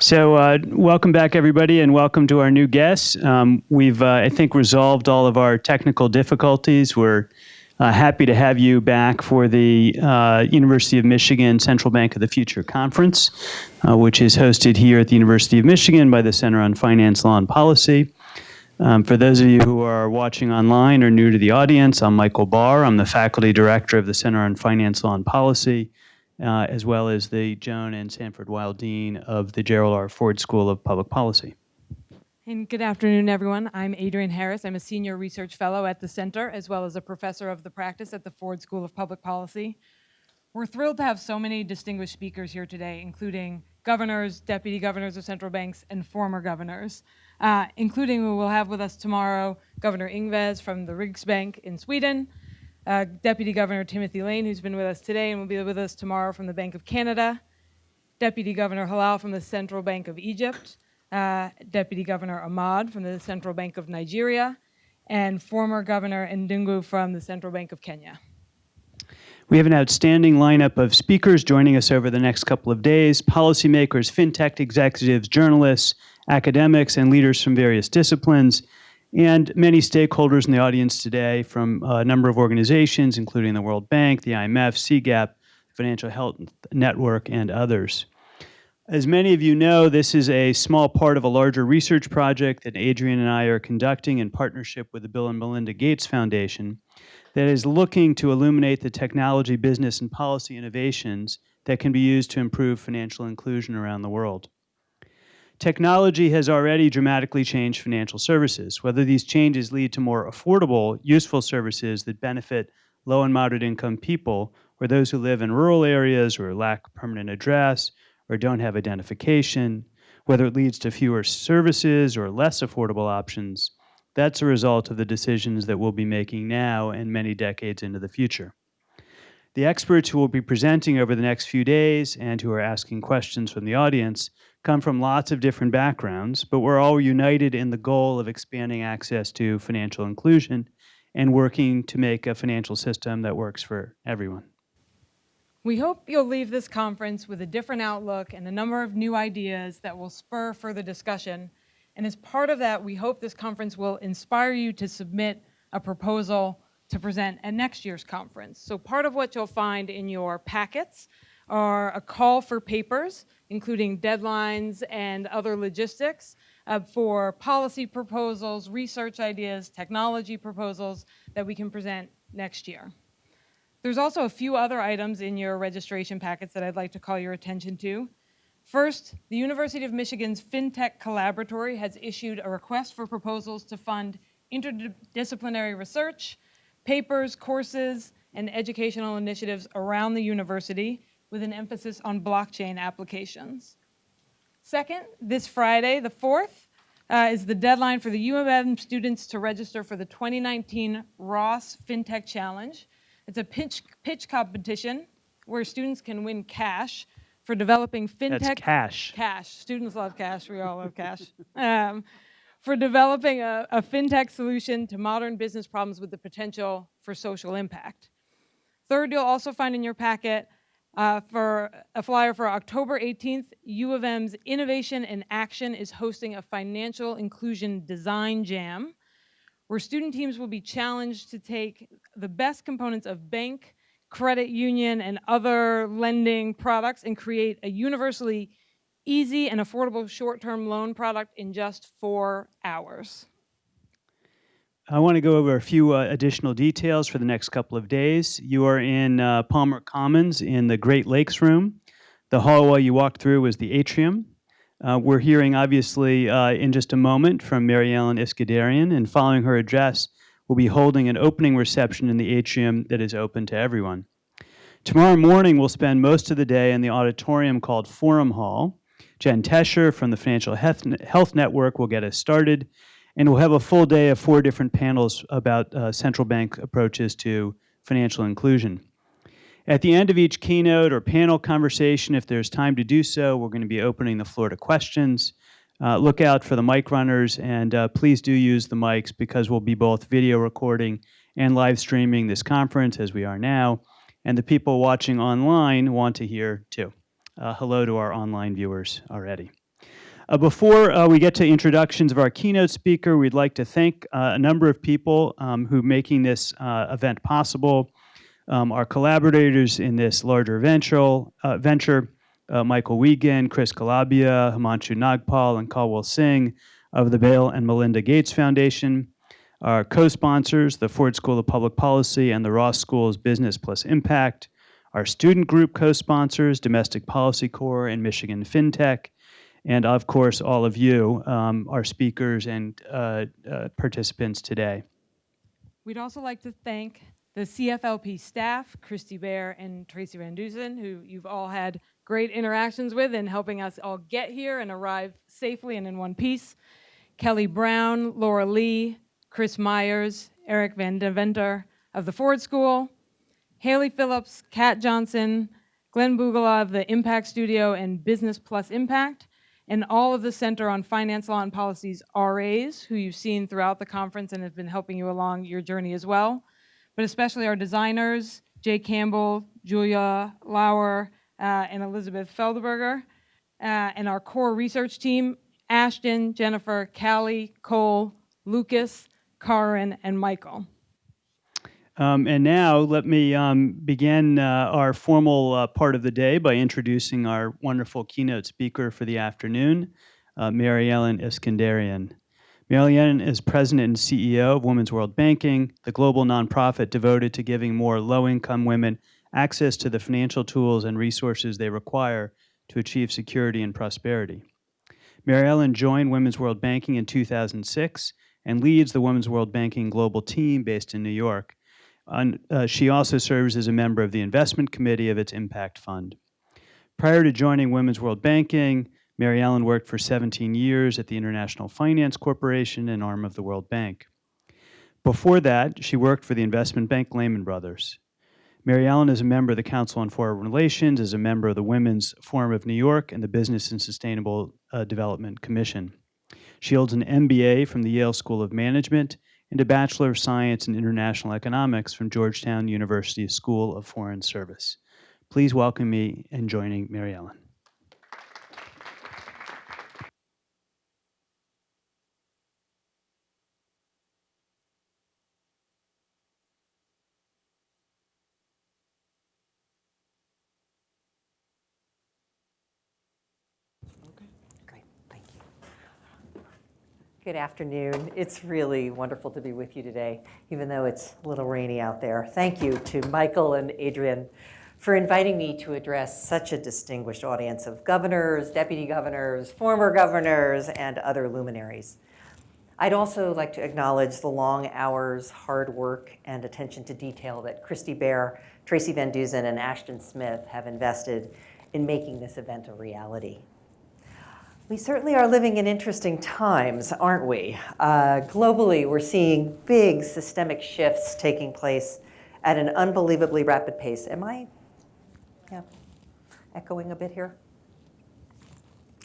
So uh, welcome back, everybody, and welcome to our new guests. Um, we've, uh, I think, resolved all of our technical difficulties. We're uh, happy to have you back for the uh, University of Michigan Central Bank of the Future Conference, uh, which is hosted here at the University of Michigan by the Center on Finance, Law, and Policy. Um, for those of you who are watching online or new to the audience, I'm Michael Barr. I'm the faculty director of the Center on Finance, Law, and Policy uh, as well as the Joan and Sanford Weill Dean of the Gerald R. Ford School of Public Policy. And good afternoon, everyone. I'm Adrienne Harris. I'm a senior research fellow at the center, as well as a professor of the practice at the Ford School of Public Policy. We're thrilled to have so many distinguished speakers here today, including governors, deputy governors of central banks, and former governors, uh, including we will have with us tomorrow Governor Ingves from the Riksbank in Sweden, uh, Deputy Governor Timothy Lane, who's been with us today and will be with us tomorrow from the Bank of Canada, Deputy Governor Hilal from the Central Bank of Egypt, uh, Deputy Governor Ahmad from the Central Bank of Nigeria, and former Governor Ndungu from the Central Bank of Kenya. We have an outstanding lineup of speakers joining us over the next couple of days, policymakers, fintech executives, journalists, academics, and leaders from various disciplines and many stakeholders in the audience today from a number of organizations, including the World Bank, the IMF, CGAP, Financial Health Network, and others. As many of you know, this is a small part of a larger research project that Adrienne and I are conducting in partnership with the Bill and Melinda Gates Foundation that is looking to illuminate the technology, business, and policy innovations that can be used to improve financial inclusion around the world. Technology has already dramatically changed financial services. Whether these changes lead to more affordable, useful services that benefit low and moderate income people, or those who live in rural areas or lack permanent address or don't have identification, whether it leads to fewer services or less affordable options, that's a result of the decisions that we'll be making now and many decades into the future. The experts who will be presenting over the next few days and who are asking questions from the audience come from lots of different backgrounds, but we're all united in the goal of expanding access to financial inclusion and working to make a financial system that works for everyone. We hope you'll leave this conference with a different outlook and a number of new ideas that will spur further discussion. And as part of that, we hope this conference will inspire you to submit a proposal to present at next year's conference. So part of what you'll find in your packets are a call for papers including deadlines and other logistics uh, for policy proposals, research ideas, technology proposals that we can present next year. There's also a few other items in your registration packets that I'd like to call your attention to. First, the University of Michigan's FinTech Collaboratory has issued a request for proposals to fund interdisciplinary research, papers, courses, and educational initiatives around the university with an emphasis on blockchain applications. Second, this Friday, the 4th, uh, is the deadline for the U of M students to register for the 2019 Ross FinTech Challenge. It's a pitch, pitch competition where students can win cash for developing fintech. That's cash. Cash. Students love cash. We all love cash. Um, for developing a, a fintech solution to modern business problems with the potential for social impact. Third, you'll also find in your packet uh, for a flyer for October 18th, U of M's Innovation and Action is hosting a financial inclusion design jam where student teams will be challenged to take the best components of bank, credit union, and other lending products and create a universally easy and affordable short-term loan product in just four hours. I want to go over a few uh, additional details for the next couple of days. You are in uh, Palmer Commons in the Great Lakes Room. The hallway you walked through was the atrium. Uh, we're hearing, obviously, uh, in just a moment from Mary Ellen Iskenderian, and following her address, we'll be holding an opening reception in the atrium that is open to everyone. Tomorrow morning, we'll spend most of the day in the auditorium called Forum Hall. Jen Tescher from the Financial Health Network will get us started, and we'll have a full day of four different panels about uh, central bank approaches to financial inclusion. At the end of each keynote or panel conversation, if there's time to do so, we're going to be opening the floor to questions. Uh, look out for the mic runners, and uh, please do use the mics because we'll be both video recording and live streaming this conference as we are now. And the people watching online want to hear too. Uh, hello to our online viewers already. Uh, Before uh, we get to introductions of our keynote speaker, we'd like to thank uh, a number of people um, who making this uh, event possible. Um, Our collaborators in this larger venture, uh, venture, Michael Wiegand, Chris Calabia, Himanshu Nagpal, and Caldwell Singh of the Bill and Melinda Gates Foundation. Our co-sponsors, the Ford School of Public Policy and the Ross School's Business Plus Impact. Our student group co-sponsors, Domestic Policy Corps and Michigan FinTech. And of course, all of you, um, our speakers and uh, uh, participants today. We'd also like to thank the CFLP staff, Christy Bear and Tracy Van Dusen, who you've all had great interactions with in helping us all get here and arrive safely and in one piece. Kelly Brown, Laura Lee, Chris Myers, Eric Van Deventer of the Ford School, Haley Phillips, Kat Johnson, Glenn Bugala of the Impact Studio and Business Plus Impact, and all of the Center on Finance Law and Policies RAs, who you've seen throughout the conference and have been helping you along your journey as well, but especially our designers, Jay Campbell, Julia Lauer, uh, and Elizabeth Feldberger, uh, and our core research team, Ashton, Jennifer, Callie, Cole, Lucas, Karin, and Michael. Um, and now let me um, begin uh, our formal uh, part of the day by introducing our wonderful keynote speaker for the afternoon, uh, Mary Ellen Iskenderian. Mary Ellen is president and CEO of Women's World Banking, the global nonprofit devoted to giving more low-income women access to the financial tools and resources they require to achieve security and prosperity. Mary Ellen joined Women's World Banking in 2006 and leads the Women's World Banking global team based in New York. And, uh, she also serves as a member of the investment committee of its impact fund. Prior to joining Women's World Banking, Mary Ellen worked for 17 years at the International Finance Corporation, an arm of the World Bank. Before that, she worked for the investment bank Lehman Brothers. Mary Ellen is a member of the Council on Foreign Relations, is a member of the Women's Forum of New York and the Business and Sustainable uh, Development Commission. She holds an MBA from the Yale School of Management and a Bachelor of Science in International Economics from Georgetown University School of Foreign Service. Please welcome me in joining Mary Ellen. Good afternoon. It's really wonderful to be with you today, even though it's a little rainy out there. Thank you to Michael and Adrienne for inviting me to address such a distinguished audience of governors, deputy governors, former governors, and other luminaries. I'd also like to acknowledge the long hours, hard work, and attention to detail that Christy Bear, Tracy Van Dusen, and Ashton Smith have invested in making this event a reality. We certainly are living in interesting times, aren't we? Uh, globally, we're seeing big systemic shifts taking place at an unbelievably rapid pace. Am I yeah, echoing a bit here?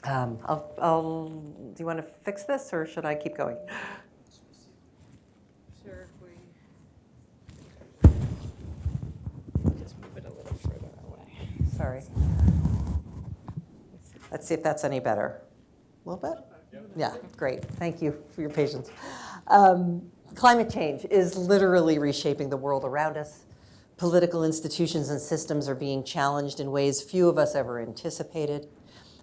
Um, I'll, I'll, do you want to fix this or should I keep going? Sure, we just move it a little further away. Sorry. Let's see if that's any better. A little bit? Yeah, great. Thank you for your patience. Um, climate change is literally reshaping the world around us. Political institutions and systems are being challenged in ways few of us ever anticipated.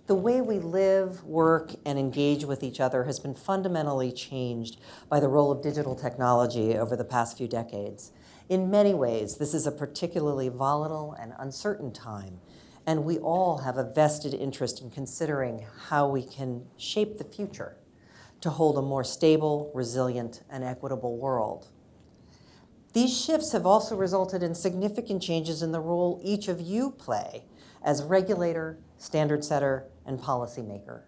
The way we live, work, and engage with each other has been fundamentally changed by the role of digital technology over the past few decades. In many ways, this is a particularly volatile and uncertain time, and we all have a vested interest in considering how we can shape the future to hold a more stable, resilient, and equitable world. These shifts have also resulted in significant changes in the role each of you play as regulator, standard setter, and policymaker.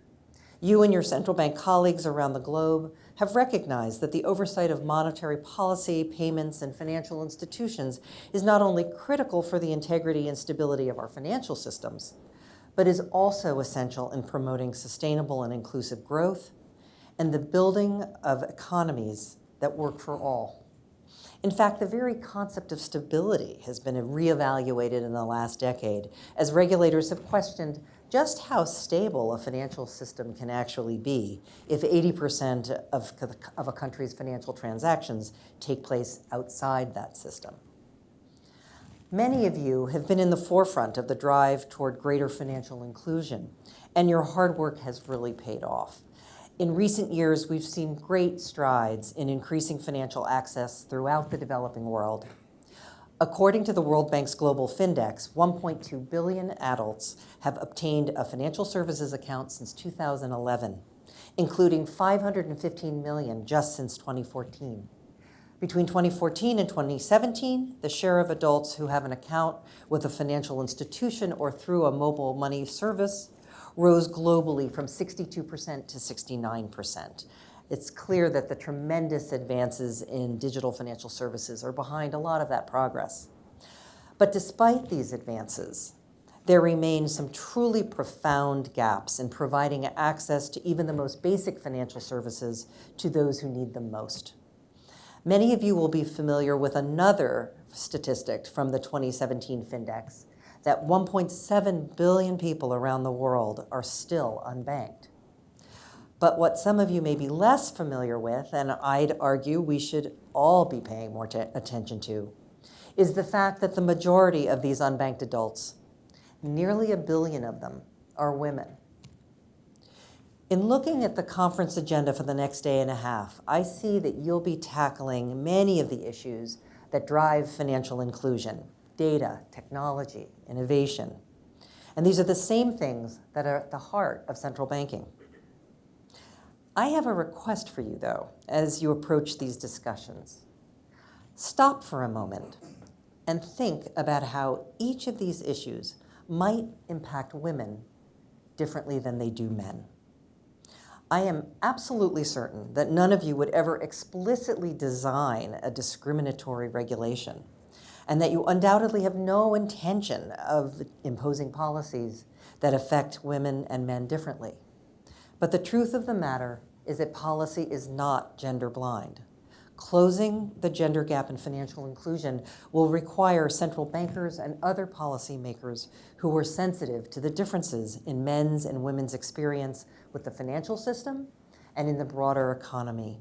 You and your central bank colleagues around the globe have recognized that the oversight of monetary policy, payments, and financial institutions is not only critical for the integrity and stability of our financial systems, but is also essential in promoting sustainable and inclusive growth and the building of economies that work for all. In fact, the very concept of stability has been reevaluated in the last decade as regulators have questioned just how stable a financial system can actually be if 80% of, of a country's financial transactions take place outside that system. Many of you have been in the forefront of the drive toward greater financial inclusion, and your hard work has really paid off. In recent years, we've seen great strides in increasing financial access throughout the developing world. According to the World Bank's Global Findex, 1.2 billion adults have obtained a financial services account since 2011, including 515 million just since 2014. Between 2014 and 2017, the share of adults who have an account with a financial institution or through a mobile money service rose globally from 62% to 69%. It's clear that the tremendous advances in digital financial services are behind a lot of that progress. But despite these advances, there remain some truly profound gaps in providing access to even the most basic financial services to those who need them most. Many of you will be familiar with another statistic from the 2017 Findex that 1.7 billion people around the world are still unbanked. But what some of you may be less familiar with, and I'd argue we should all be paying more attention to, is the fact that the majority of these unbanked adults, nearly a billion of them, are women. In looking at the conference agenda for the next day and a half, I see that you'll be tackling many of the issues that drive financial inclusion, data, technology, innovation. And these are the same things that are at the heart of central banking. I have a request for you, though, as you approach these discussions. Stop for a moment and think about how each of these issues might impact women differently than they do men. I am absolutely certain that none of you would ever explicitly design a discriminatory regulation, and that you undoubtedly have no intention of imposing policies that affect women and men differently. But the truth of the matter is that policy is not gender blind. Closing the gender gap in financial inclusion will require central bankers and other policymakers who are sensitive to the differences in men's and women's experience with the financial system and in the broader economy.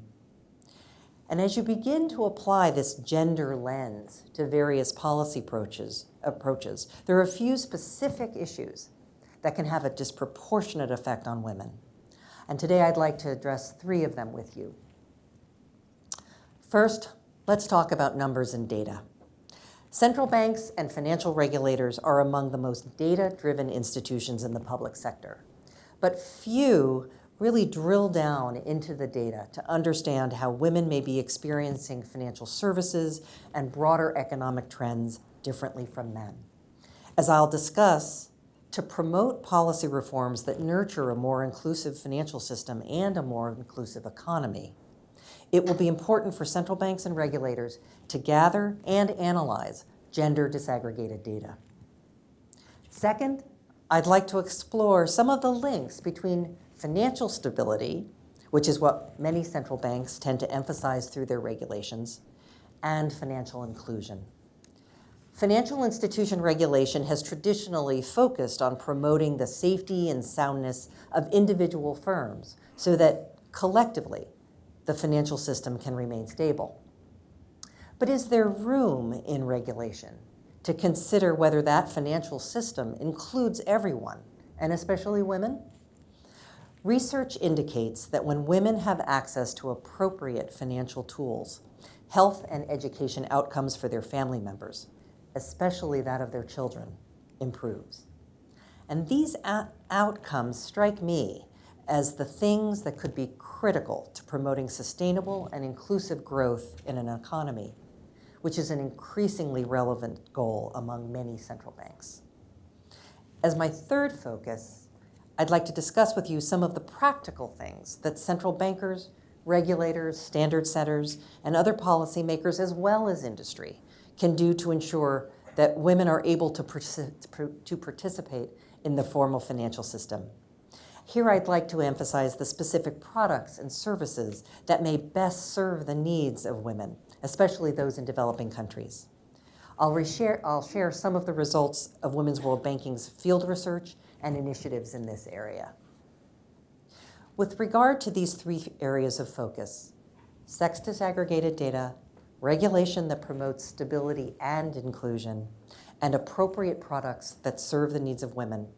And as you begin to apply this gender lens to various policy approaches, approaches, there are a few specific issues that can have a disproportionate effect on women. And today I'd like to address three of them with you. First, let's talk about numbers and data. Central banks and financial regulators are among the most data-driven institutions in the public sector. But few really drill down into the data to understand how women may be experiencing financial services and broader economic trends differently from men. As I'll discuss, to promote policy reforms that nurture a more inclusive financial system and a more inclusive economy, it will be important for central banks and regulators to gather and analyze gender disaggregated data. Second, I'd like to explore some of the links between financial stability, which is what many central banks tend to emphasize through their regulations, and financial inclusion. Financial institution regulation has traditionally focused on promoting the safety and soundness of individual firms so that collectively the financial system can remain stable. But is there room in regulation to consider whether that financial system includes everyone, and especially women? Research indicates that when women have access to appropriate financial tools, health and education outcomes for their family members, especially that of their children, improves. And these outcomes strike me as the things that could be critical to promoting sustainable and inclusive growth in an economy, which is an increasingly relevant goal among many central banks. As my third focus, I'd like to discuss with you some of the practical things that central bankers, regulators, standard setters, and other policymakers, as well as industry, can do to ensure that women are able to, to participate in the formal financial system. Here I'd like to emphasize the specific products and services that may best serve the needs of women, especially those in developing countries. I'll, reshare, I'll share some of the results of Women's World Banking's field research and initiatives in this area. With regard to these three areas of focus, sex disaggregated data, regulation that promotes stability and inclusion, and appropriate products that serve the needs of women,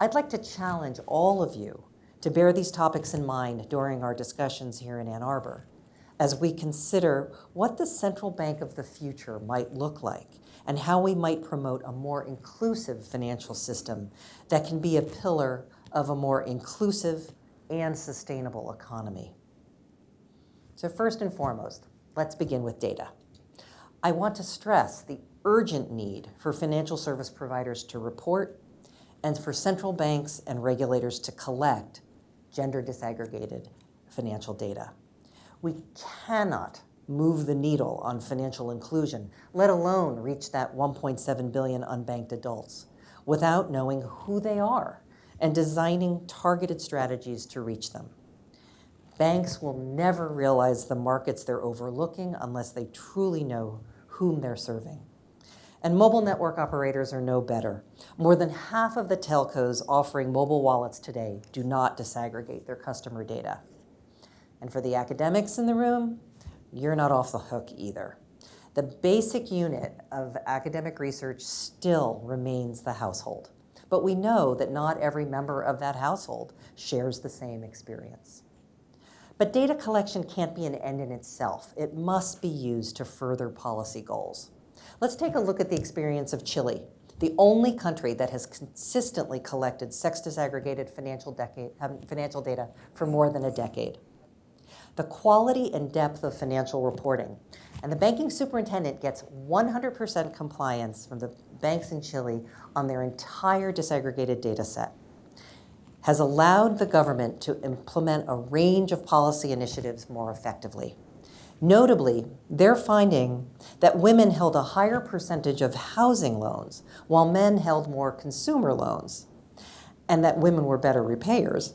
I'd like to challenge all of you to bear these topics in mind during our discussions here in Ann Arbor as we consider what the central bank of the future might look like and how we might promote a more inclusive financial system that can be a pillar of a more inclusive and sustainable economy. So first and foremost, let's begin with data. I want to stress the urgent need for financial service providers to report and for central banks and regulators to collect gender disaggregated financial data. We cannot move the needle on financial inclusion, let alone reach that 1.7 billion unbanked adults, without knowing who they are and designing targeted strategies to reach them. Banks will never realize the markets they're overlooking unless they truly know whom they're serving. And mobile network operators are no better. More than half of the telcos offering mobile wallets today do not disaggregate their customer data. And for the academics in the room, you're not off the hook either. The basic unit of academic research still remains the household. But we know that not every member of that household shares the same experience. But data collection can't be an end in itself. It must be used to further policy goals. Let's take a look at the experience of Chile, the only country that has consistently collected sex disaggregated financial, decade, um, financial data for more than a decade the quality and depth of financial reporting. And the banking superintendent gets 100% compliance from the banks in Chile on their entire disaggregated data set, has allowed the government to implement a range of policy initiatives more effectively. Notably, they're finding that women held a higher percentage of housing loans while men held more consumer loans, and that women were better repayers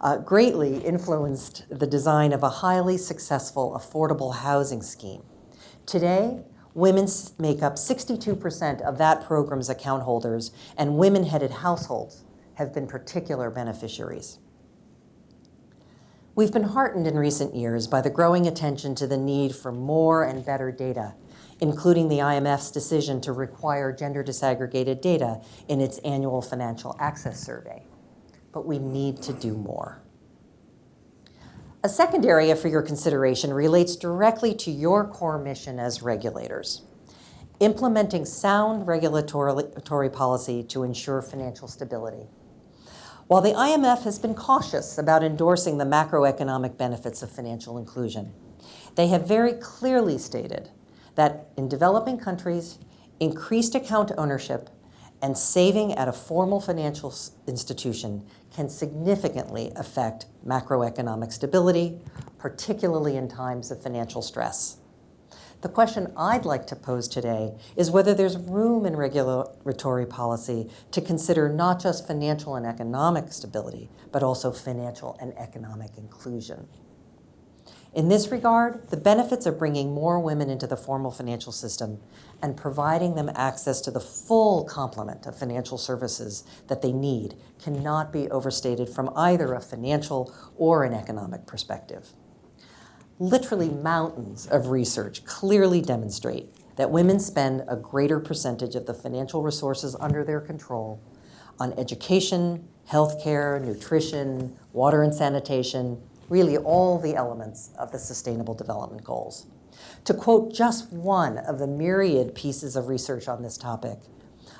uh, greatly influenced the design of a highly successful affordable housing scheme. Today, women make up 62% of that program's account holders, and women-headed households have been particular beneficiaries. We've been heartened in recent years by the growing attention to the need for more and better data, including the IMF's decision to require gender disaggregated data in its annual financial access survey but we need to do more. A second area for your consideration relates directly to your core mission as regulators, implementing sound regulatory policy to ensure financial stability. While the IMF has been cautious about endorsing the macroeconomic benefits of financial inclusion, they have very clearly stated that in developing countries, increased account ownership and saving at a formal financial institution can significantly affect macroeconomic stability, particularly in times of financial stress. The question I'd like to pose today is whether there's room in regulatory policy to consider not just financial and economic stability, but also financial and economic inclusion. In this regard, the benefits of bringing more women into the formal financial system and providing them access to the full complement of financial services that they need cannot be overstated from either a financial or an economic perspective. Literally mountains of research clearly demonstrate that women spend a greater percentage of the financial resources under their control on education, healthcare, nutrition, water and sanitation, really all the elements of the Sustainable Development Goals. To quote just one of the myriad pieces of research on this topic,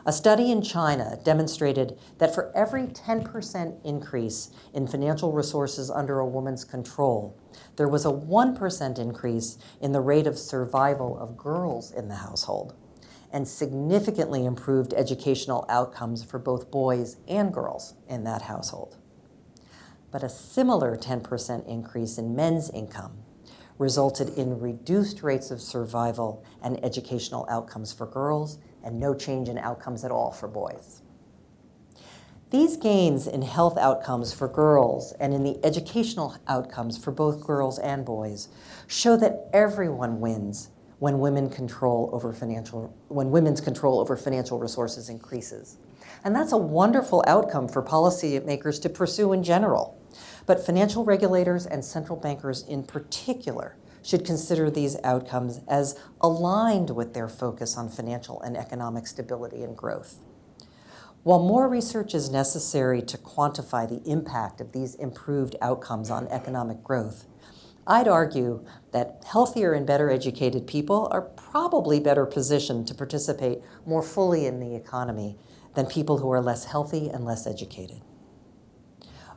a study in China demonstrated that for every 10% increase in financial resources under a woman's control, there was a 1% increase in the rate of survival of girls in the household and significantly improved educational outcomes for both boys and girls in that household but a similar 10% increase in men's income resulted in reduced rates of survival and educational outcomes for girls and no change in outcomes at all for boys. These gains in health outcomes for girls and in the educational outcomes for both girls and boys show that everyone wins when women control over financial when women's control over financial resources increases. And that's a wonderful outcome for policymakers to pursue in general. But financial regulators and central bankers in particular should consider these outcomes as aligned with their focus on financial and economic stability and growth. While more research is necessary to quantify the impact of these improved outcomes on economic growth, I'd argue that healthier and better educated people are probably better positioned to participate more fully in the economy than people who are less healthy and less educated.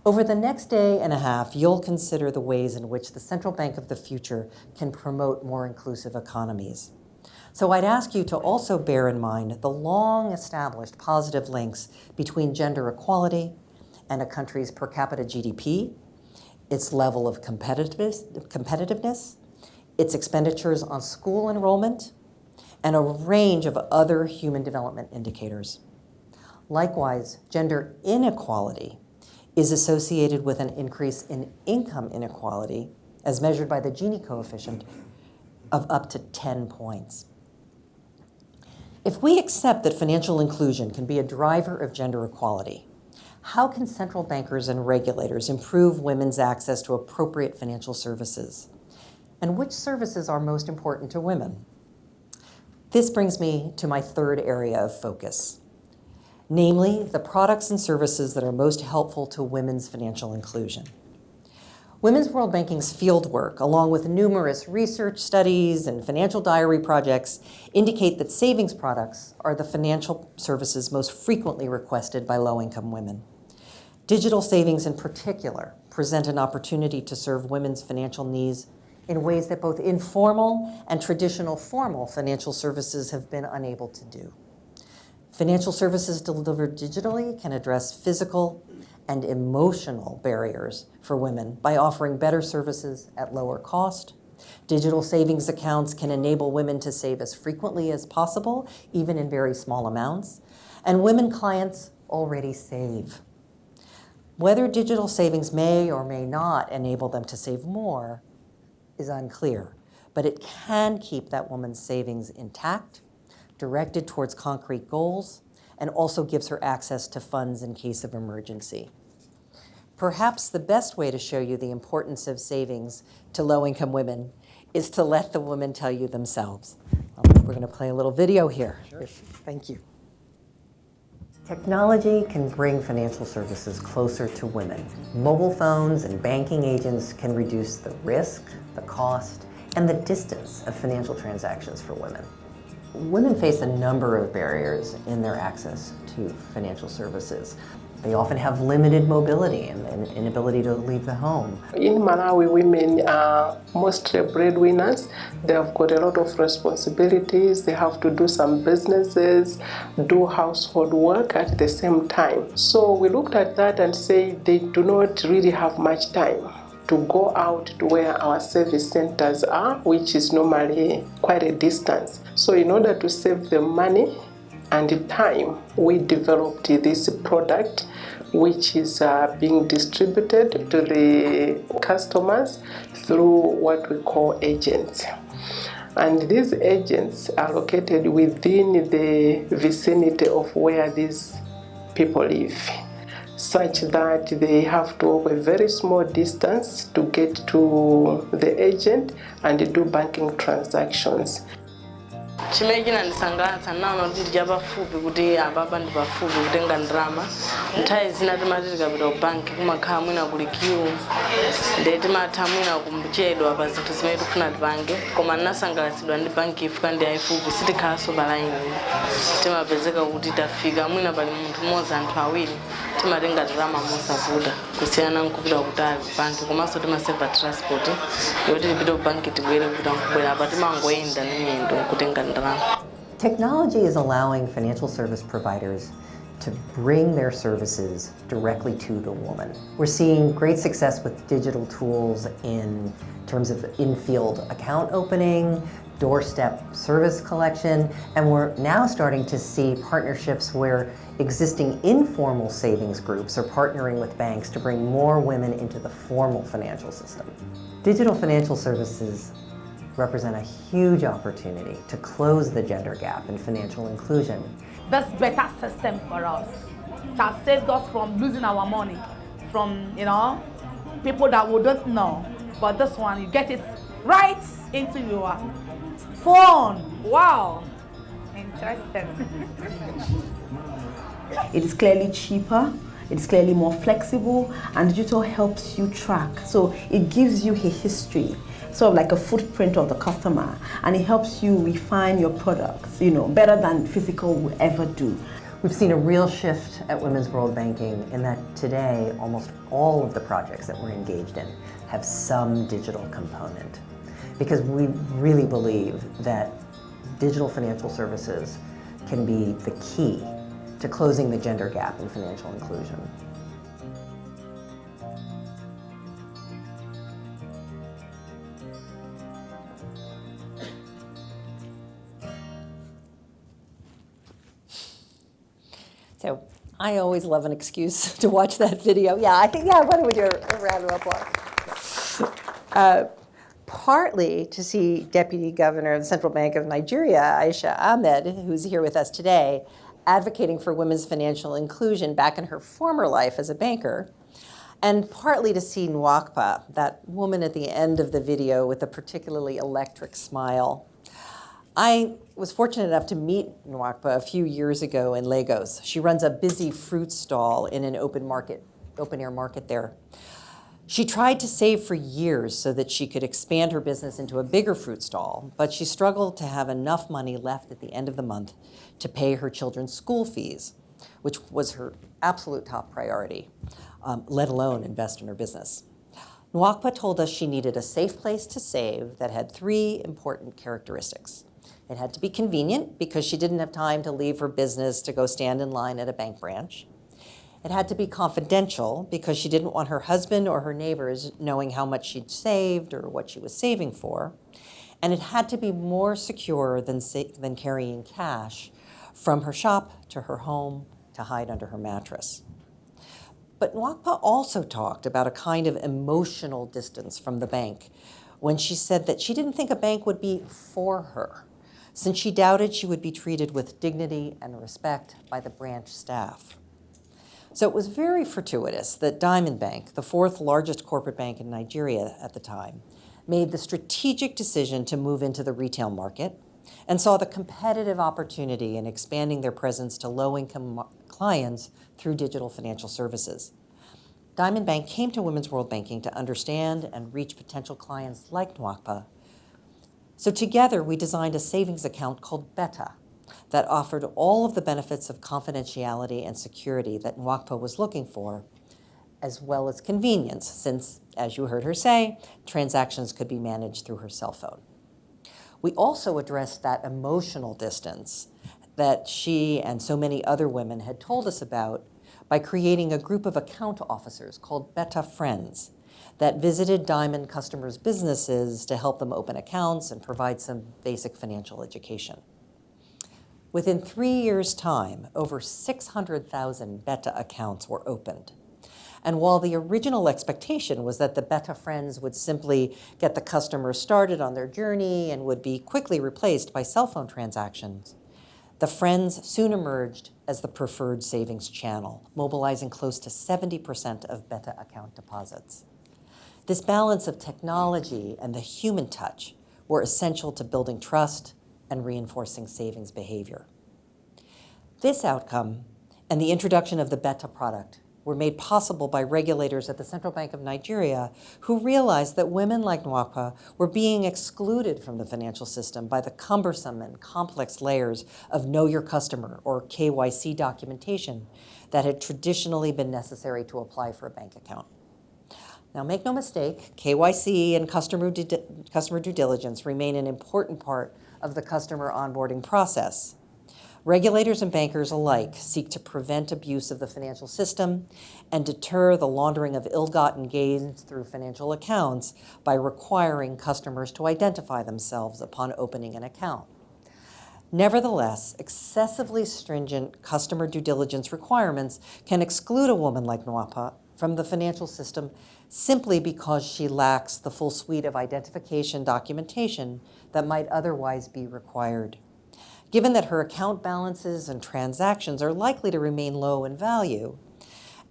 Over the next day and a half, you'll consider the ways in which the central bank of the future can promote more inclusive economies. So I'd ask you to also bear in mind the long established positive links between gender equality and a country's per capita GDP, its level of competitiveness, competitiveness its expenditures on school enrollment, and a range of other human development indicators. Likewise, gender inequality is associated with an increase in income inequality, as measured by the Gini coefficient, of up to 10 points. If we accept that financial inclusion can be a driver of gender equality, how can central bankers and regulators improve women's access to appropriate financial services? And which services are most important to women? This brings me to my third area of focus, namely the products and services that are most helpful to women's financial inclusion. Women's World Banking's fieldwork, along with numerous research studies and financial diary projects, indicate that savings products are the financial services most frequently requested by low-income women. Digital savings in particular present an opportunity to serve women's financial needs in ways that both informal and traditional formal financial services have been unable to do. Financial services delivered digitally can address physical and emotional barriers for women by offering better services at lower cost. Digital savings accounts can enable women to save as frequently as possible, even in very small amounts. And women clients already save. Whether digital savings may or may not enable them to save more is unclear, but it can keep that woman's savings intact directed towards concrete goals, and also gives her access to funds in case of emergency. Perhaps the best way to show you the importance of savings to low-income women is to let the women tell you themselves. We're going to play a little video here. Sure. Thank you. Technology can bring financial services closer to women. Mobile phones and banking agents can reduce the risk, the cost, and the distance of financial transactions for women. Women face a number of barriers in their access to financial services. They often have limited mobility and an inability to leave the home. In Malawi, women are mostly breadwinners. They have got a lot of responsibilities. They have to do some businesses, do household work at the same time. So we looked at that and say they do not really have much time to go out to where our service centers are, which is normally quite a distance. So in order to save the money and time, we developed this product which is uh, being distributed to the customers through what we call agents. And these agents are located within the vicinity of where these people live such that they have to walk a very small distance to get to the agent and do banking transactions. Chimene chinandisangalatsa naona kuti ndidya pafupi kuti apapa ndi pafupi kutenga ndrama nthawi zina timati tikapita ku banki kumakhala mwina kuli kiu. Nde timatha mwina kumchedwa pa zinthu zimene tikufuna tipange koma ndinasangalatsidwa ndi banki ifuka ndi ayifupi sitikhalanso palaini timapezeka kuti tafika mwina pali munthu mmodzi anthu awiri timatenga ndirama mosavuta banki. Transport. Technology is allowing financial service providers to bring their services directly to the woman. We're seeing great success with digital tools in terms of in-field account opening, doorstep service collection, and we're now starting to see partnerships where existing informal savings groups are partnering with banks to bring more women into the formal financial system. Digital financial services represent a huge opportunity to close the gender gap in financial inclusion. That's better system for us. It has saved us from losing our money, from you know, people that wouldn't know. But this one, you get it right into your phone. Wow, interesting. It is clearly cheaper, it is clearly more flexible, and digital helps you track. So it gives you a history, sort of like a footprint of the customer, and it helps you refine your products, you know, better than physical will ever do. We've seen a real shift at Women's World Banking in that today almost all of the projects that we're engaged in have some digital component. Because we really believe that digital financial services can be the key to closing the gender gap in financial inclusion. So I always love an excuse to watch that video. Yeah, I think, yeah, why don't we do a, round of applause? Uh, partly to see Deputy Governor of the Central Bank of Nigeria, Aisha Ahmad, who's here with us today, advocating for women's financial inclusion back in her former life as a banker, and partly to see Nwakpa, that woman at the end of the video with a particularly electric smile. I was fortunate enough to meet Nwakpa a few years ago in Lagos. She runs a busy fruit stall in an open market, open air market there. She tried to save for years so that she could expand her business into a bigger fruit stall, but she struggled to have enough money left at the end of the month to pay her children's school fees, which was her absolute top priority, um, let alone invest in her business. Nwakpa told us she needed a safe place to save that had three important characteristics. It had to be convenient because she didn't have time to leave her business to go stand in line at a bank branch. It had to be confidential because she didn't want her husband or her neighbors knowing how much she'd saved or what she was saving for. And it had to be more secure than, than carrying cash from her shop to her home to hide under her mattress. But Nwakpa also talked about a kind of emotional distance from the bank when she said that she didn't think a bank would be for her, since she doubted she would be treated with dignity and respect by the branch staff. So it was very fortuitous that Diamond Bank, the fourth largest corporate bank in Nigeria at the time, made the strategic decision to move into the retail market and saw the competitive opportunity in expanding their presence to low-income clients through digital financial services. Diamond Bank came to Women's World Banking to understand and reach potential clients like Nwakpa. So together, we designed a savings account called Beta, that offered all of the benefits of confidentiality and security that Nwakpa was looking for, as well as convenience, since, as you heard her say, transactions could be managed through her cell phone. We also addressed that emotional distance that she and so many other women had told us about by creating a group of account officers called Beta Friends that visited Diamond customers' businesses to help them open accounts and provide some basic financial education. Within three years' time, over 600,000 Beta accounts were opened. And while the original expectation was that the Beta friends would simply get the customers started on their journey and would be quickly replaced by cell phone transactions, the friends soon emerged as the preferred savings channel, mobilizing close to 70% of Beta account deposits. This balance of technology and the human touch were essential to building trust and reinforcing savings behavior. This outcome and the introduction of the Beta product were made possible by regulators at the Central Bank of Nigeria who realized that women like Nwakpa were being excluded from the financial system by the cumbersome and complex layers of Know Your Customer or KYC documentation that had traditionally been necessary to apply for a bank account. Now make no mistake, KYC and customer customer due diligence remain an important part of the customer onboarding process. Regulators and bankers alike seek to prevent abuse of the financial system and deter the laundering of ill-gotten gains through financial accounts by requiring customers to identify themselves upon opening an account. Nevertheless, excessively stringent customer due diligence requirements can exclude a woman like Nwakpa from the financial system simply because she lacks the full suite of identification documentation that might otherwise be required. given that her account balances and transactions are likely to remain low in value,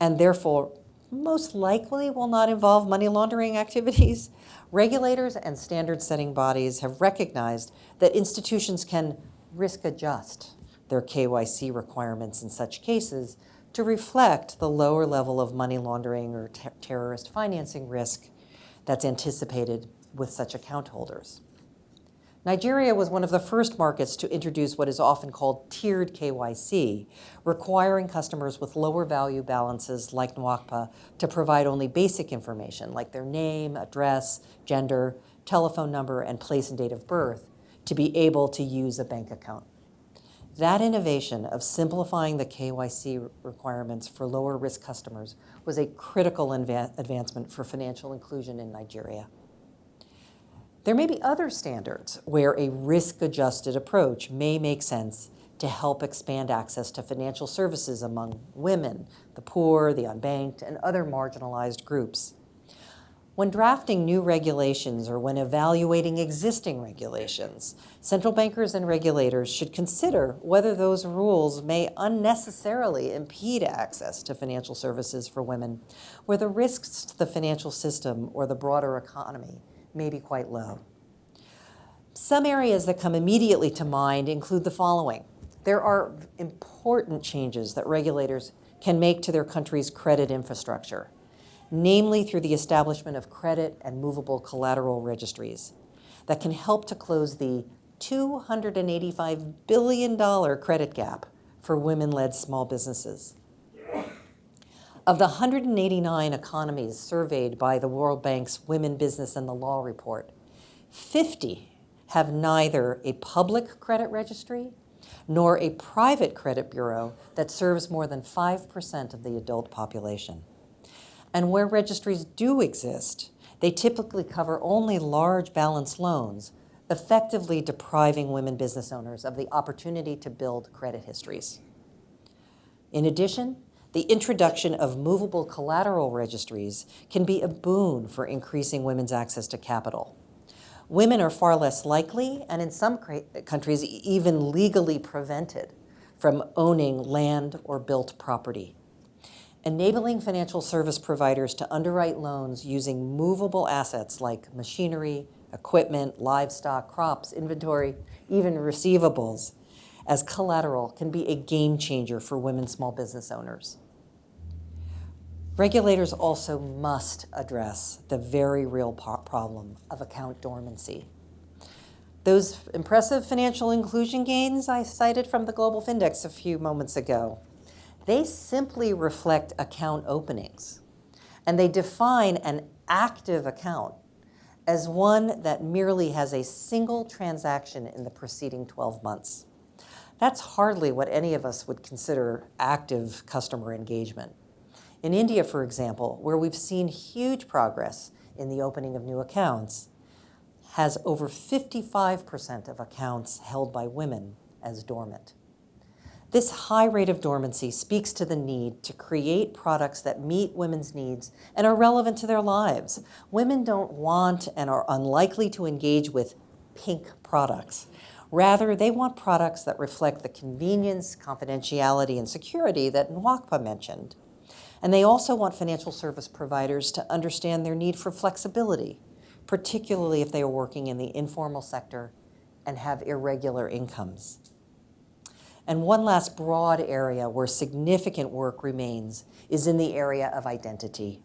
and therefore most likely will not involve money laundering activities, regulators and standard setting bodies have recognized that institutions can risk adjust their KYC requirements in such cases to reflect the lower level of money laundering or ter terrorist financing risk that's anticipated with such account holders. Nigeria was one of the first markets to introduce what is often called tiered KYC, requiring customers with lower value balances like Nwakpa to provide only basic information like their name, address, gender, telephone number, and place and date of birth to be able to use a bank account. That innovation of simplifying the KYC requirements for lower risk customers was a critical advancement for financial inclusion in Nigeria. There may be other standards where a risk-adjusted approach may make sense to help expand access to financial services among women, the poor, the unbanked, and other marginalized groups. When drafting new regulations or when evaluating existing regulations, central bankers and regulators should consider whether those rules may unnecessarily impede access to financial services for women, where the risks to the financial system or the broader economy may be quite low. Some areas that come immediately to mind include the following. There are important changes that regulators can make to their country's credit infrastructure, namely through the establishment of credit and movable collateral registries that can help to close the $285 billion credit gap for women-led small businesses. Of the 189 economies surveyed by the World Bank's Women, Business, and the Law report, 50 have neither a public credit registry nor a private credit bureau that serves more than 5% of the adult population. And where registries do exist, they typically cover only large balance loans, effectively depriving women business owners of the opportunity to build credit histories. In addition, the introduction of movable collateral registries can be a boon for increasing women's access to capital. Women are far less likely, and in some countries, even legally prevented from owning land or built property. Enabling financial service providers to underwrite loans using movable assets like machinery, equipment, livestock, crops, inventory, even receivables as collateral can be a game changer for women small business owners. Regulators also must address the very real problem of account dormancy. Those impressive financial inclusion gains I cited from the Global Findex a few moments ago, they simply reflect account openings. And they define an active account as one that merely has a single transaction in the preceding 12 months. That's hardly what any of us would consider active customer engagement. In India, for example, where we've seen huge progress in the opening of new accounts, has over 55% of accounts held by women as dormant. This high rate of dormancy speaks to the need to create products that meet women's needs and are relevant to their lives. Women don't want and are unlikely to engage with pink products. Rather, they want products that reflect the convenience, confidentiality, and security that Nwakpa mentioned. And they also want financial service providers to understand their need for flexibility, particularly if they are working in the informal sector and have irregular incomes. And one last broad area where significant work remains is in the area of identity.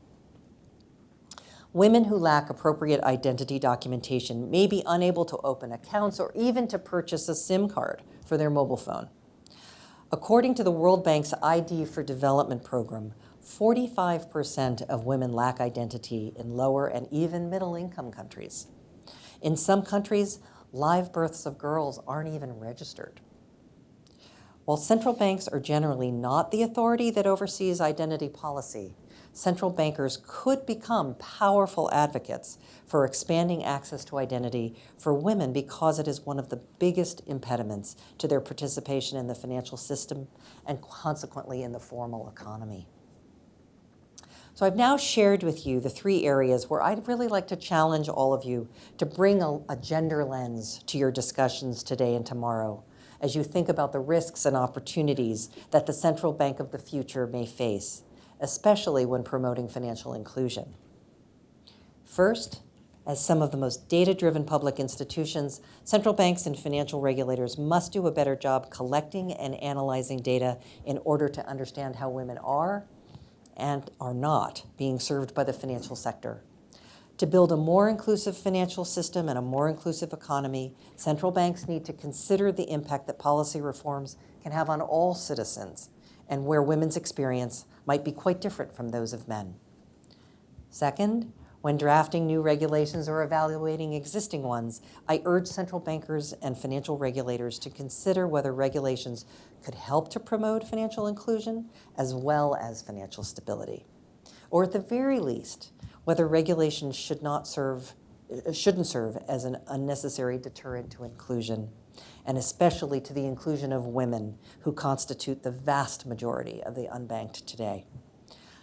Women who lack appropriate identity documentation may be unable to open accounts or even to purchase a SIM card for their mobile phone. According to the World Bank's ID for Development program, 45% of women lack identity in lower and even middle income countries. In some countries, live births of girls aren't even registered. While central banks are generally not the authority that oversees identity policy, central bankers could become powerful advocates for expanding access to identity for women because it is one of the biggest impediments to their participation in the financial system and consequently in the formal economy. So I've now shared with you the three areas where I'd really like to challenge all of you to bring a, a, gender lens to your discussions today and tomorrow, as you think about the risks and opportunities that the central bank of the future may face, especially when promoting financial inclusion. First, as some of the most data-driven public institutions, central banks and financial regulators must do a better job collecting and analyzing data in order to understand how women are and are not being served by the financial sector. To build a more inclusive financial system and a more inclusive economy, central banks need to consider the impact that policy reforms can have on all citizens and where women's experience might be quite different from those of men. Second, when drafting new regulations or evaluating existing ones, I urge central bankers and financial regulators to consider whether regulations could help to promote financial inclusion as well as financial stability. Or at the very least, whether regulations should not serve, uh, shouldn't serve as an unnecessary deterrent to inclusion, and especially to the inclusion of women who constitute the vast majority of the unbanked today.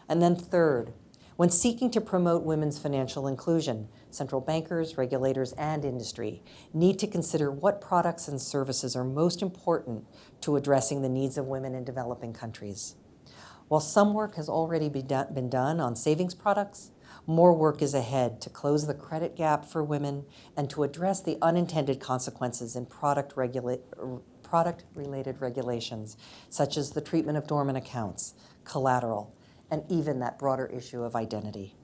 And then third, when seeking to promote women's financial inclusion, central bankers, regulators, and industry need to consider what products and services are most important to addressing the needs of women in developing countries. While some work has already been done on savings products, more work is ahead to close the credit gap for women and to address the unintended consequences in product, regula product related regulations, such as the treatment of dormant accounts, collateral, and even that broader issue of identity.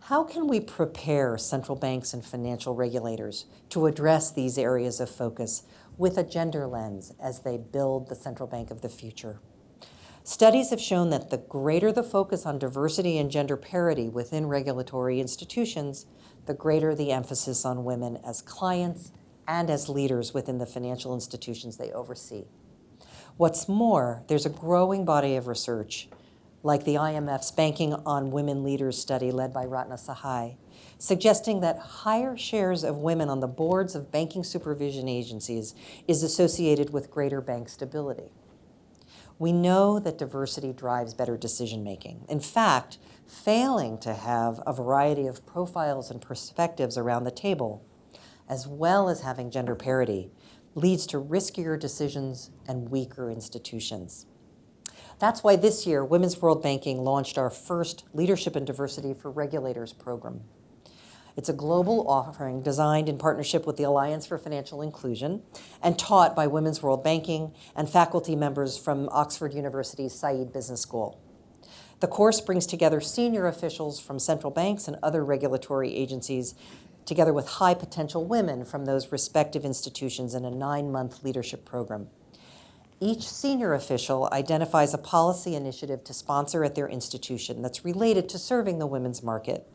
How can we prepare central banks and financial regulators to address these areas of focus with a gender lens as they build the central bank of the future? Studies have shown that the greater the focus on diversity and gender parity within regulatory institutions, the greater the emphasis on women as clients and as leaders within the financial institutions they oversee. What's more, there's a growing body of research, like the IMF's Banking on Women Leaders study led by Ratna Sahay, suggesting that higher shares of women on the boards of banking supervision agencies is associated with greater bank stability. We know that diversity drives better decision making. In fact, failing to have a variety of profiles and perspectives around the table, as well as having gender parity, leads to riskier decisions and weaker institutions. That's why this year, Women's World Banking launched our first Leadership and Diversity for Regulators program. It's a global offering designed in partnership with the Alliance for Financial Inclusion and taught by Women's World Banking and faculty members from Oxford University's Said Business School. The course brings together senior officials from central banks and other regulatory agencies together with high potential women from those respective institutions in a nine-month leadership program. Each senior official identifies a policy initiative to sponsor at their institution that's related to serving the women's market,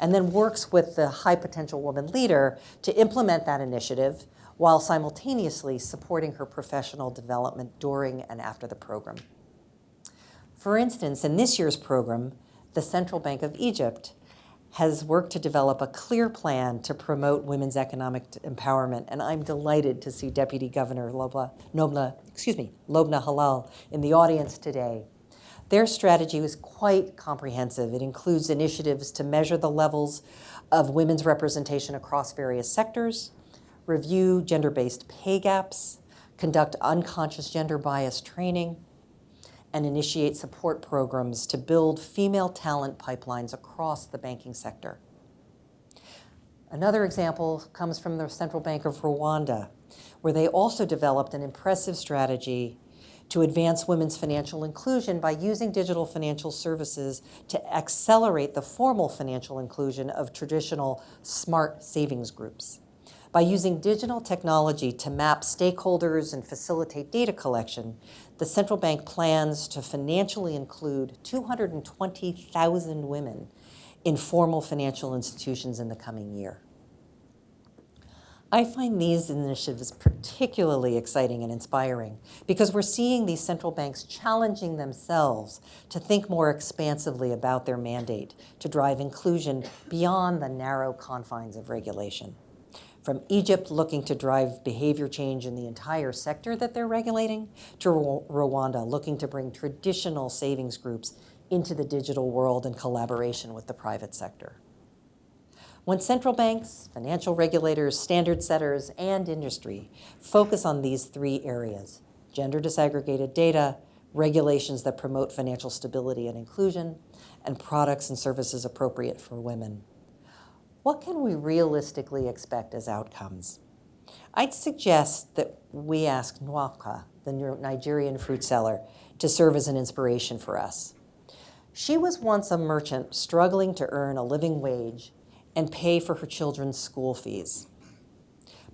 and then works with the high potential woman leader to implement that initiative while simultaneously supporting her professional development during and after the program. For instance, in this year's program, the Central Bank of Egypt has worked to develop a clear plan to promote women's economic empowerment, and I'm delighted to see Deputy Governor Lobna, Nobna, excuse me, Lobna Hilal in the audience today. Their strategy was quite comprehensive. It includes initiatives to measure the levels of women's representation across various sectors, review gender-based pay gaps, conduct unconscious gender bias training, and initiate support programs to build female talent pipelines across the banking sector. Another example comes from the Central Bank of Rwanda, where they also developed an impressive strategy to advance women's financial inclusion by using digital financial services to accelerate the formal financial inclusion of traditional smart savings groups. By using digital technology to map stakeholders and facilitate data collection, the central bank plans to financially include 220,000 women in formal financial institutions in the coming year. I find these initiatives particularly exciting and inspiring because we're seeing these central banks challenging themselves to think more expansively about their mandate to drive inclusion beyond the narrow confines of regulation from Egypt looking to drive behavior change in the entire sector that they're regulating, to Rwanda looking to bring traditional savings groups into the digital world in collaboration with the private sector. When central banks, financial regulators, standard setters, and industry focus on these three areas, gender disaggregated data, regulations that promote financial stability and inclusion, and products and services appropriate for women. What can we realistically expect as outcomes? I'd suggest that we ask Nwaka, the Nigerian fruit seller, to serve as an inspiration for us. She was once a merchant struggling to earn a living wage and pay for her children's school fees.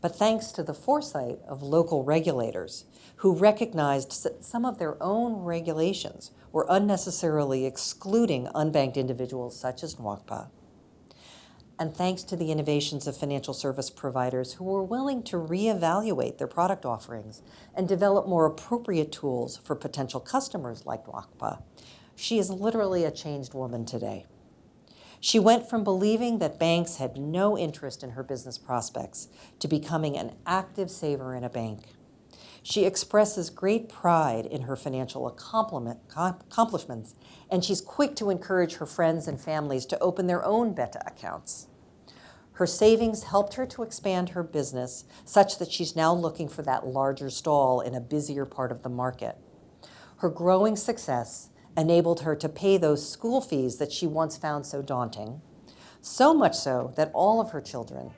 But thanks to the foresight of local regulators who recognized that some of their own regulations were unnecessarily excluding unbanked individuals such as Nwakpa, and thanks to the innovations of financial service providers who were willing to reevaluate their product offerings and develop more appropriate tools for potential customers like Nwakpa, she is literally a changed woman today. She went from believing that banks had no interest in her business prospects to becoming an active saver in a bank. She expresses great pride in her financial accomplishments, and she's quick to encourage her friends and families to open their own beta accounts. Her savings helped her to expand her business such that she's now looking for that larger stall in a busier part of the market. Her growing success enabled her to pay those school fees that she once found so daunting, so much so that all of her children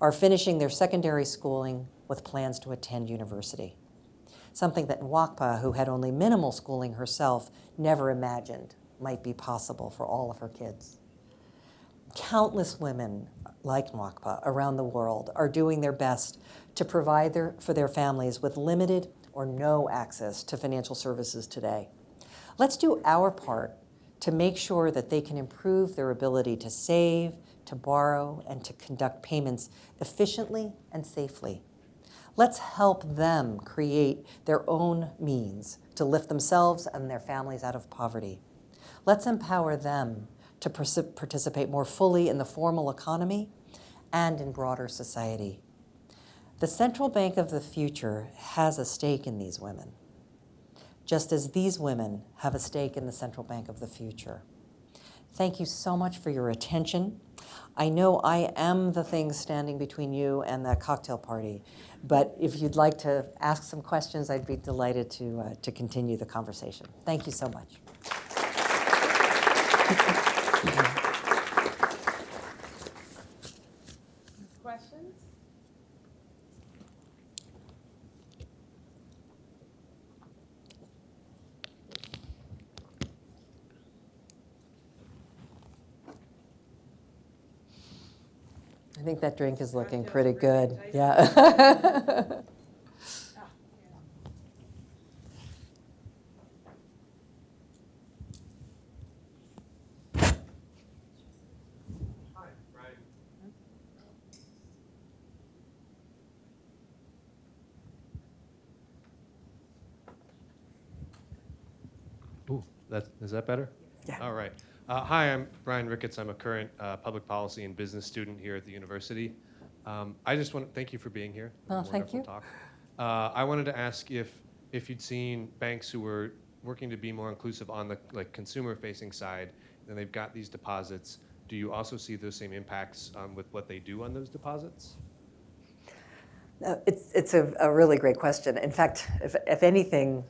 are finishing their secondary schooling with plans to attend university, something that Nwakpa, who had only minimal schooling herself, never imagined might be possible for all of her kids. Countless women like Nwakpa around the world are doing their best to provide their, for their families with limited or no access to financial services today. Let's do our part to make sure that they can improve their ability to save, to borrow, and to conduct payments efficiently and safely. Let's help them create their own means to lift themselves and their families out of poverty. Let's empower them to participate more fully in the formal economy and in broader society. The central bank of the future has a stake in these women just as these women have a stake in the central bank of the future. Thank you so much for your attention. I know I am the thing standing between you and the cocktail party, but if you'd like to ask some questions, I'd be delighted to, uh, to continue the conversation. Thank you so much. That drink is looking pretty good. Yeah. Ooh, that, is that better? Yeah. All right. Uh, hi, I'm Brian Ricketts. I'm a current uh, public policy and business student here at the university. Um, I just want to thank you for being here. Oh, thank Wonderful you. Talk. Uh, I wanted to ask if if you'd seen banks who were working to be more inclusive on the like consumer-facing side, and they've got these deposits. Do you also see those same impacts um, with what they do on those deposits? Uh, it's it's a, a really great question. In fact, if, if anything,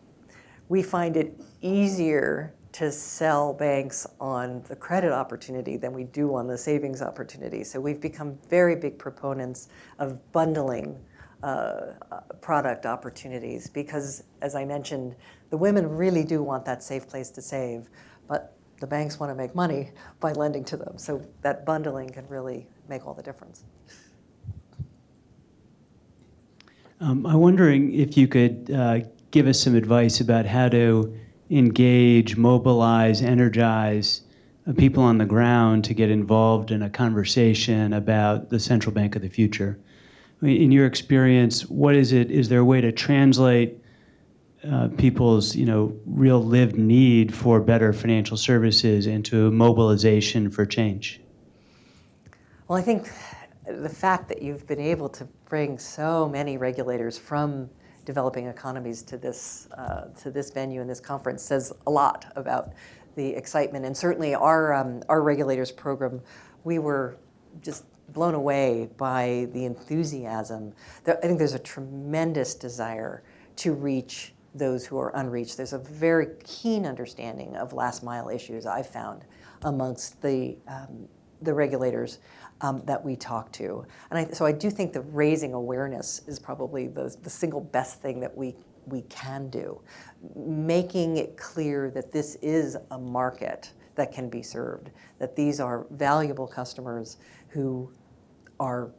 we find it easier to sell banks on the credit opportunity than we do on the savings opportunity. So we've become very big proponents of bundling uh, product opportunities because, as I mentioned, the women really do want that safe place to save, but the banks want to make money by lending to them. So that bundling can really make all the difference. Um, I'm wondering if you could uh, give us some advice about how to engage, mobilize, energize uh, people on the ground to get involved in a conversation about the central bank of the future. In your experience, what is it? Is there a way to translate uh, people's, you know, real lived need for better financial services into mobilization for change? Well, I think the fact that you've been able to bring so many regulators from developing economies to this, uh, to this venue and this conference says a lot about the excitement. And certainly our, um, our regulators program, we were just blown away by the enthusiasm. I think there's a tremendous desire to reach those who are unreached. There's a very keen understanding of last mile issues I've found amongst the, um, the regulators um, that we talk to. And I, so I do think that raising awareness is probably the, the single best thing that we, we can do. Making it clear that this is a market that can be served, that these are valuable customers who are,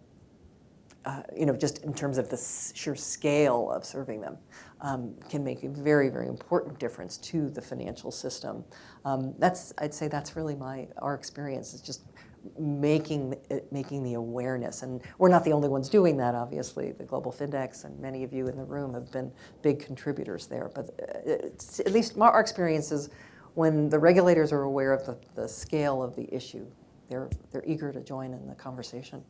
uh, you know, just in terms of the sheer scale of serving them, um, can make a very, very important difference to the financial system. Um, that's, I'd say that's really my, our experience is just making, making the awareness. And we're not the only ones doing that, obviously. The Global Findex and many of you in the room have been big contributors there. But uh, at least our experience is when the regulators are aware of the, the scale of the issue, they're, they're eager to join in the conversation.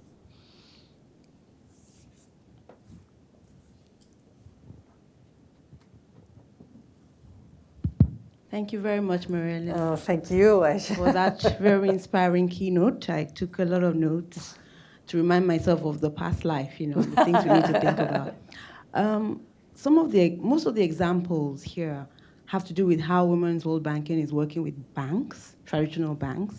Thank you very much, Mary Ellen, Oh, thank you. For that very inspiring keynote. I took a lot of notes to remind myself of the past life, you know, the things we need to think about. Um, some of the, most of the examples here have to do with how Women's World Banking is working with banks, traditional banks.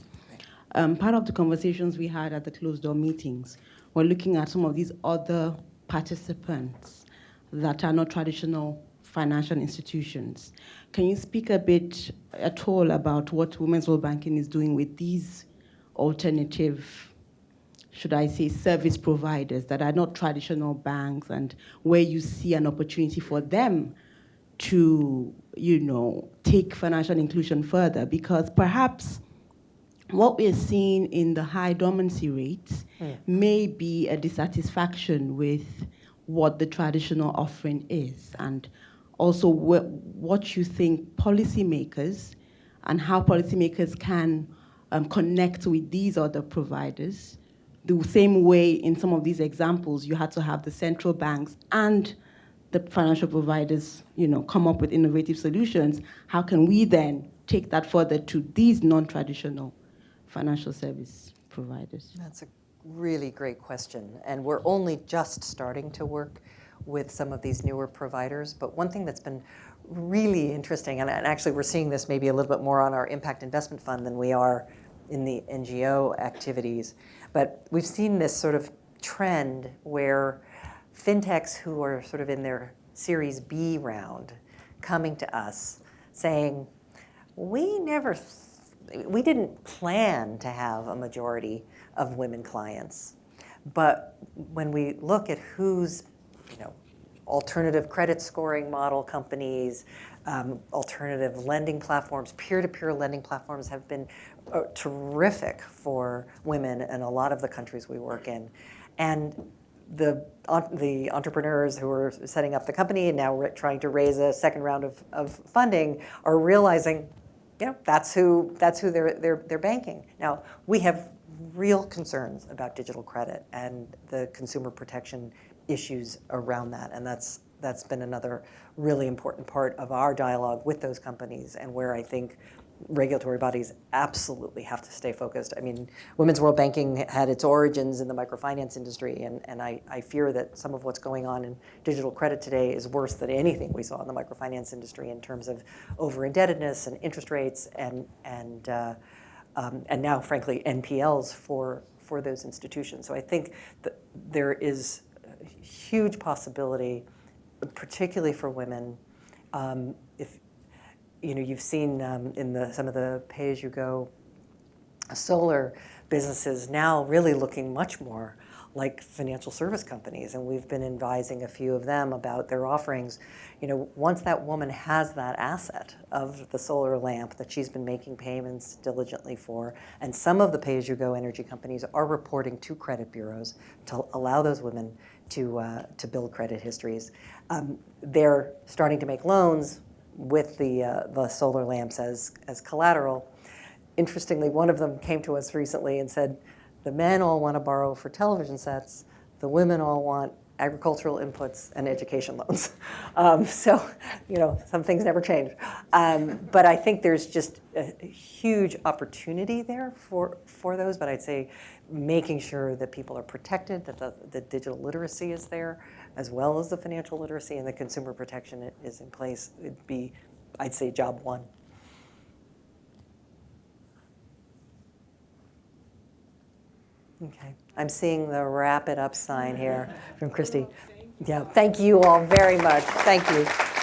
Um, part of the conversations we had at the closed door meetings were looking at some of these other participants that are not traditional financial institutions. Can you speak a bit at all about what Women's World Banking is doing with these alternative, should I say, service providers that are not traditional banks and where you see an opportunity for them to, you know, take financial inclusion further? Because perhaps what we're seeing in the high dormancy rates hmm. may be a dissatisfaction with what the traditional offering is, and also wh- what you think policymakers and how policymakers can um, connect with these other providers. The same way in some of these examples, you had to have the central banks and the financial providers, you know, come up with innovative solutions. How can we then take that further to these non-traditional financial service providers? That's a really great question. And we're only just starting to work with some of these newer providers. But one thing that's been really interesting, and actually we're seeing this maybe a little bit more on our impact investment fund than we are in the NGO activities. But we've seen this sort of trend where fintechs who are sort of in their Series B round coming to us saying, we never, we didn't plan to have a majority of women clients. But when we look at who's, you know, alternative credit scoring model companies, um, alternative lending platforms, peer-to-peer lending platforms have been uh, terrific for women in a lot of the countries we work in. And the, en- the entrepreneurs who are setting up the company and now trying to raise a second round of, of funding are realizing, you know, that's who, that's who they're, they're, they're banking. Now, we have real concerns about digital credit and the consumer protection issues around that. And that's, that's been another really important part of our dialogue with those companies and where I think regulatory bodies absolutely have to stay focused. I mean, Women's World Banking had its origins in the microfinance industry, and, and I, I fear that some of what's going on in digital credit today is worse than anything we saw in the microfinance industry in terms of over-indebtedness and interest rates and, and, uh, um, and now, frankly, NPLs for, for those institutions. So I think that there is huge possibility, particularly for women, um, if you know, you've seen um, in the, some of the pay-as-you-go solar businesses now really looking much more like financial service companies, and we've been advising a few of them about their offerings. You know, once that woman has that asset of the solar lamp that she's been making payments diligently for, and some of the pay-as-you-go energy companies are reporting to credit bureaus to allow those women to uh, to build credit histories. Um, they're starting to make loans with the uh, the solar lamps as as collateral. Interestingly, one of them came to us recently and said, the men all want to borrow for television sets, the women all want agricultural inputs, and education loans. Um, so, you know, some things never change. Um, but I think there's just a, huge opportunity there for, for those. But I'd say making sure that people are protected, that the, the digital literacy is there, as well as the financial literacy and the consumer protection is in place would be, I'd say, job one. Okay, I'm seeing the wrap it up sign here from Christy. Yeah, thank you all very much. Thank you.